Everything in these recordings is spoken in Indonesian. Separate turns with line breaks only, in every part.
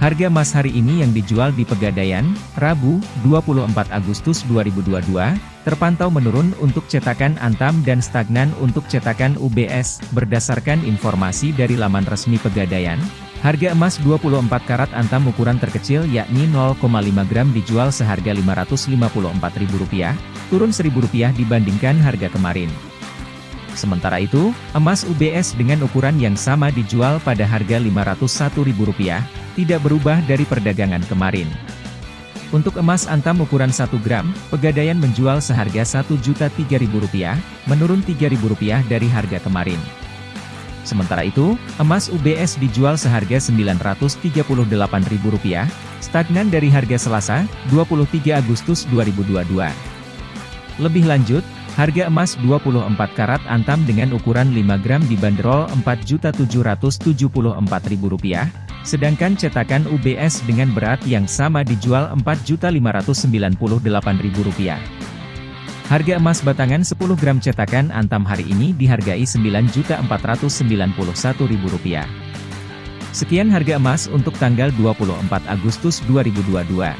Harga emas hari ini yang dijual di Pegadaian, Rabu, 24 Agustus 2022, terpantau menurun untuk cetakan Antam dan stagnan untuk cetakan UBS. Berdasarkan informasi dari laman resmi Pegadaian, harga emas 24 karat Antam ukuran terkecil yakni 0,5 gram dijual seharga Rp554.000, turun Rp1.000 dibandingkan harga kemarin. Sementara itu, emas UBS dengan ukuran yang sama dijual pada harga Rp501.000, tidak berubah dari perdagangan kemarin. Untuk emas antam ukuran 1 gram, Pegadaian menjual seharga Rp1.003.000, menurun Rp3.000 dari harga kemarin. Sementara itu, emas UBS dijual seharga Rp938.000, stagnan dari harga Selasa, 23 Agustus 2022. Lebih lanjut, harga emas 24 karat antam dengan ukuran 5 gram dibanderol Rp4.774.000, Sedangkan cetakan UBS dengan berat yang sama dijual Rp4.598.000. Harga emas batangan 10 gram cetakan Antam hari ini dihargai Rp9.491.000. Sekian harga emas untuk tanggal 24 Agustus 2022.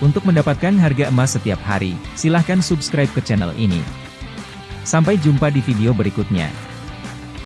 Untuk mendapatkan harga emas setiap hari, silahkan subscribe ke channel ini. Sampai jumpa di video berikutnya.